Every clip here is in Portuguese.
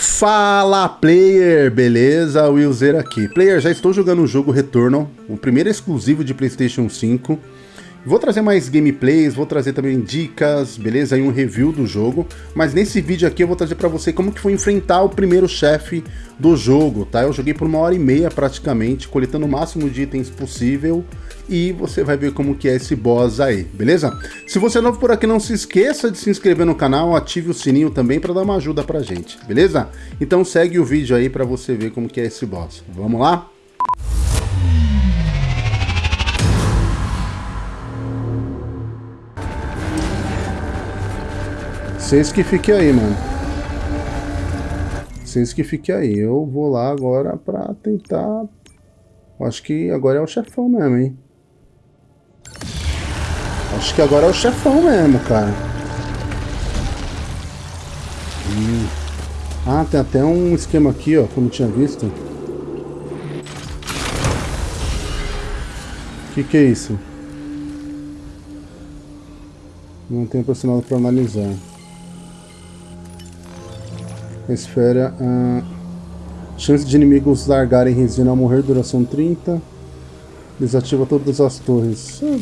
Fala player, beleza? Willzer aqui. Player, já estou jogando o jogo Returnal, o primeiro exclusivo de Playstation 5. Vou trazer mais gameplays, vou trazer também dicas, beleza? E um review do jogo. Mas nesse vídeo aqui eu vou trazer pra você como que foi enfrentar o primeiro chefe do jogo, tá? Eu joguei por uma hora e meia praticamente, coletando o máximo de itens possível. E você vai ver como que é esse boss aí, beleza? Se você é novo por aqui, não se esqueça de se inscrever no canal, ative o sininho também para dar uma ajuda pra gente, beleza? Então segue o vídeo aí pra você ver como que é esse boss. Vamos lá? Vocês que fiquem aí, mano. Vocês que fiquem aí. Eu vou lá agora pra tentar... Acho que agora é o chefão mesmo, hein? Acho que agora é o chefão mesmo, cara. Hum. Ah, tem até um esquema aqui, ó, como tinha visto. O que, que é isso? Não tem pressionado para analisar. Esfera. Ah, chance de inimigos largarem resina ao morrer, duração 30. Desativa todas as torres. Ah,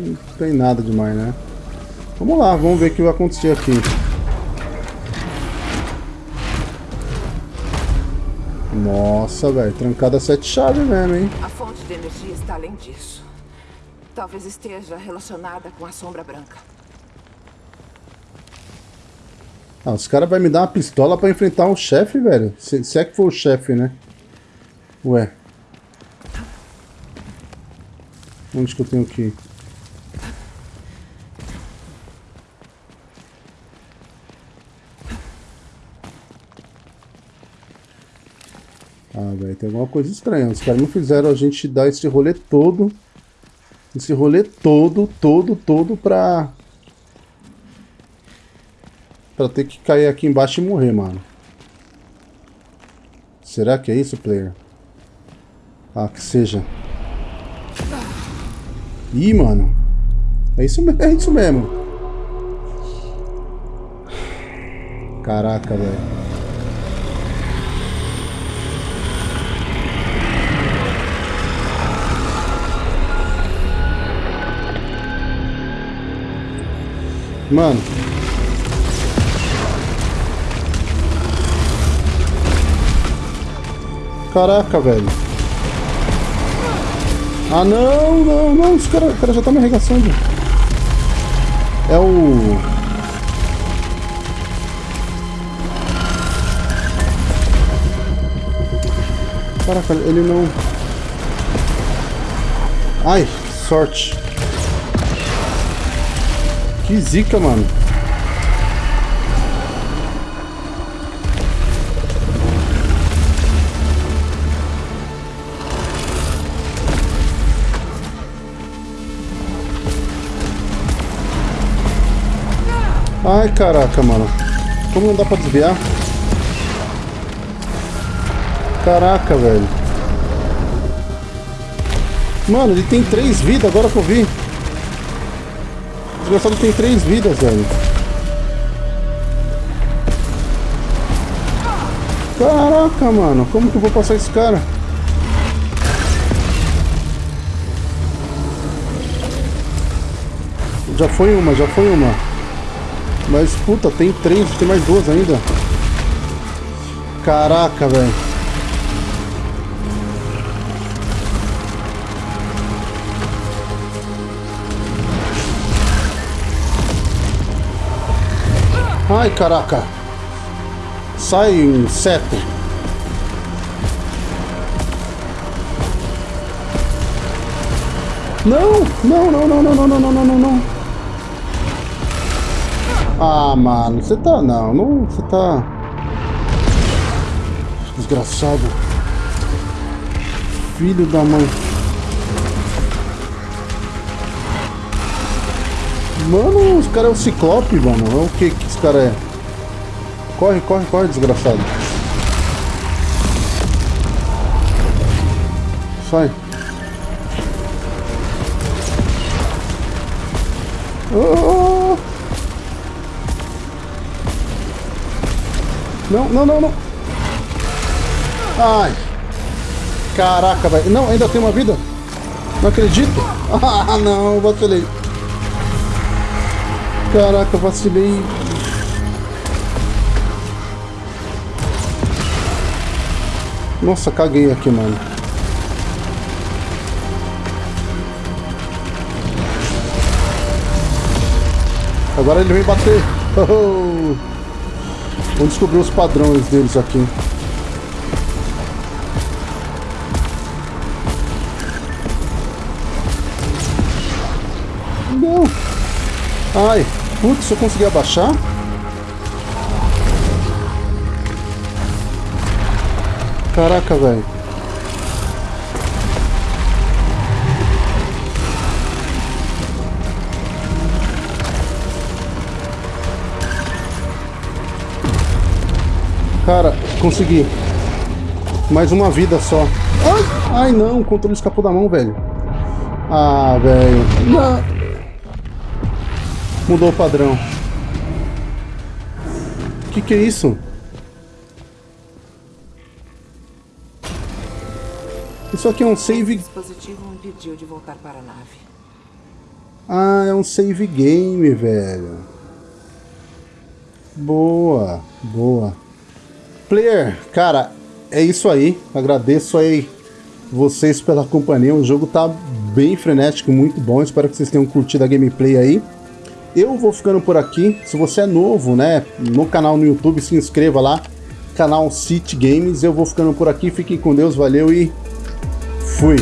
não tem nada demais, né? Vamos lá, vamos ver o que vai acontecer aqui. Nossa, velho, trancada sete chaves mesmo, hein? A fonte de energia está além disso. Talvez esteja relacionada com a sombra branca. Ah, os caras vão me dar uma pistola pra enfrentar um chefe, velho. Se, se, é que for o chefe, né? Ué. Onde que eu tenho que ir? Ah, velho, tem alguma coisa estranha. Os caras não fizeram a gente dar esse rolê todo. Esse rolê todo, todo, todo pra pra ter que cair aqui embaixo e morrer, mano. Será que é isso, player? Ah, que seja. Ih, mano. É isso, é isso mesmo. Caraca, velho. Mano, Caraca, velho. Ah, não, não, não. Os caras cara já tá me arregaçando. É o... Caraca, ele não... Ai, sorte. Que zica, mano. Ai, caraca, mano. Como não dá pra desviar? Caraca, velho. Mano, ele tem três vidas, agora que eu vi. O desgraçado tem três vidas, velho. Caraca, mano. Como que eu vou passar esse cara? Já foi uma, já foi uma. Mas, puta, tem três, tem mais duas ainda. Caraca, velho. Ai, caraca. Sai, inseto. Não, não, não, não, não, não, não, não, não, não. Ah, mano, você tá... Não, não... Você tá... Desgraçado. Filho da mãe. Mano, os caras é o Ciclope, mano. É o que que esse cara é? Corre, corre, corre, desgraçado. Sai. Oh! Não, não, não, não. Ai. Caraca, velho. Não, ainda tem uma vida? Não acredito. Ah, não, vacilei. Caraca, vacilei. Nossa, caguei aqui, mano. Agora ele vem bater. Oh! Vamos descobrir os padrões deles aqui. Não! Ai! Putz, eu consegui abaixar? Caraca, velho. Cara, consegui. Mais uma vida só. Ai, ai não, o controle escapou da mão, velho. Ah, velho. Não. Mudou o padrão. O que, que é isso? Isso aqui é um save... O dispositivo me pediu de voltar para a nave. Ah, é um save game, velho. Boa, boa. Player, cara, é isso aí. Agradeço aí vocês pela companhia. O jogo tá bem frenético, muito bom. Espero que vocês tenham curtido a gameplay aí. Eu vou ficando por aqui. Se você é novo, né, no canal no YouTube, se inscreva lá. Canal City Games. Eu vou ficando por aqui. Fiquem com Deus, valeu e fui.